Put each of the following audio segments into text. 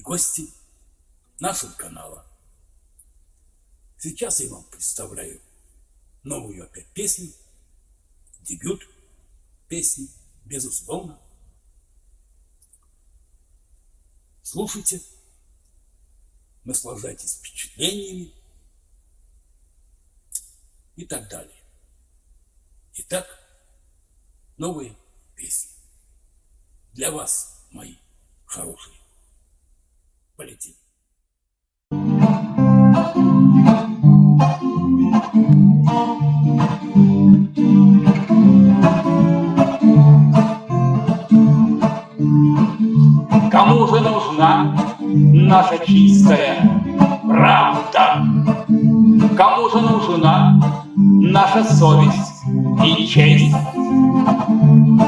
гости нашего канала. Сейчас я вам представляю новую опять песню, дебют песни, безусловно. Слушайте, наслаждайтесь впечатлениями и так далее. Итак, новые песни. Для вас, мои хорошие. Полетели. Кому же нужна наша чистая правда? Кому же нужна наша совесть и честь?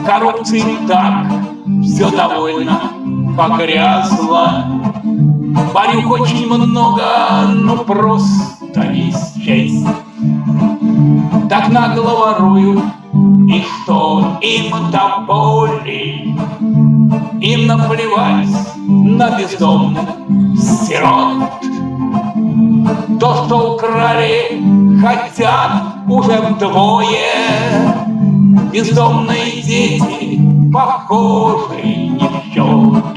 Коррупции так все довольно погрязло. Барюк очень много, но просто не счесть. Так нагло воруют, и что им до боли? Им наплевать на бездомных сирот. То, что украли, хотят уже вдвое. Бездомные дети, похожи, не в счет.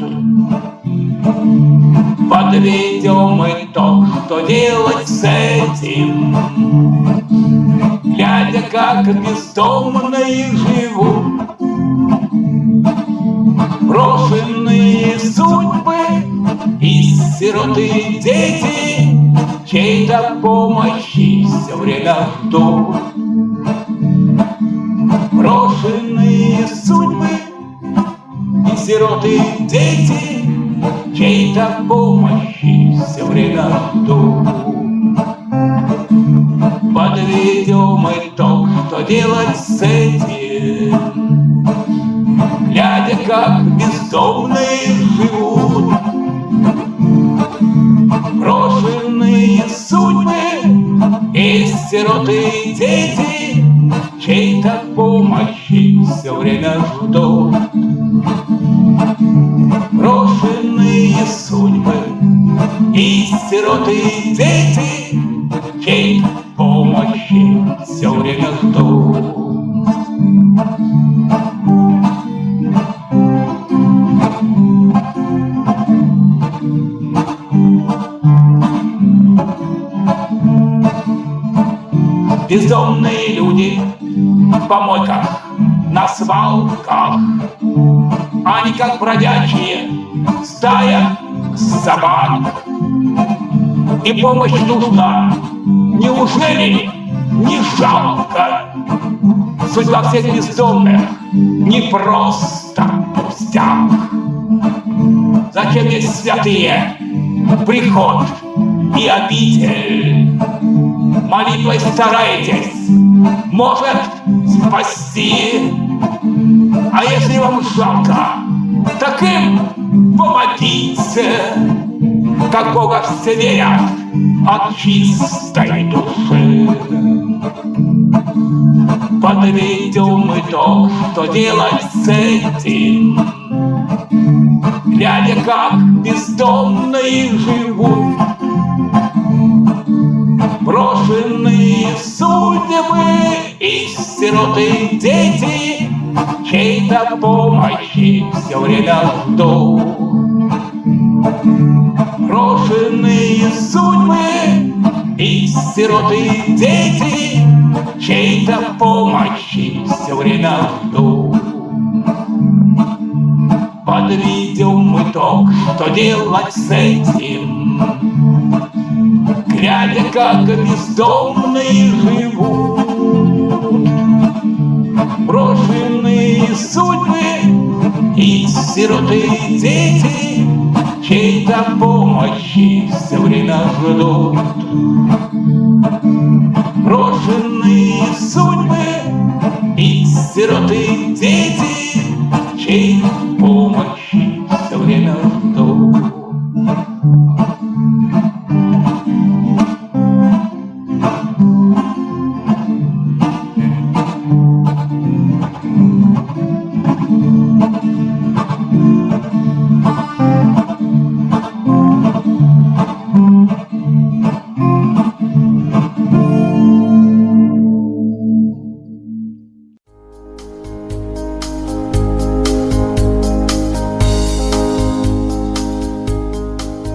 Подведем итог, что делать с этим? Глядя, как бездомные живут, Брошенные судьбы и сироты дети Чьей-то помощи все время ждут. Брошенные судьбы сироты дети Чьей-то помощи все время ждут. Подведем итог, что делать с этим? Глядя, как бездомные живут, Брошенные судьбы и сироты дети Чьей-то помощи все время ждут. И сироты дети Чьей-то помощи все время ждут. Бездомные люди в помойках, на свалках Они как бродячие, стая собак И помощь нужна, неужели не жалко? Судьба всех бездомных не просто пустяк Зачем есть святые приход и обитель? молитвой стараетесь, может спасти. А если вам жалко, так им помогите, как Бога от чистой души. Подведем итог, что делать с этим, Глядя, как бездомные живут, Брошенные судьбы и сироты дети Чьей-то помощи все время ждут. Брошенные судьбы и сироты дети Чьей-то помощи все время ждут. Подведем итог, что делать с этим глядя, как бездомные живут. Брошенные судьбы и сироты дети Чьей-то помощи все время ждут.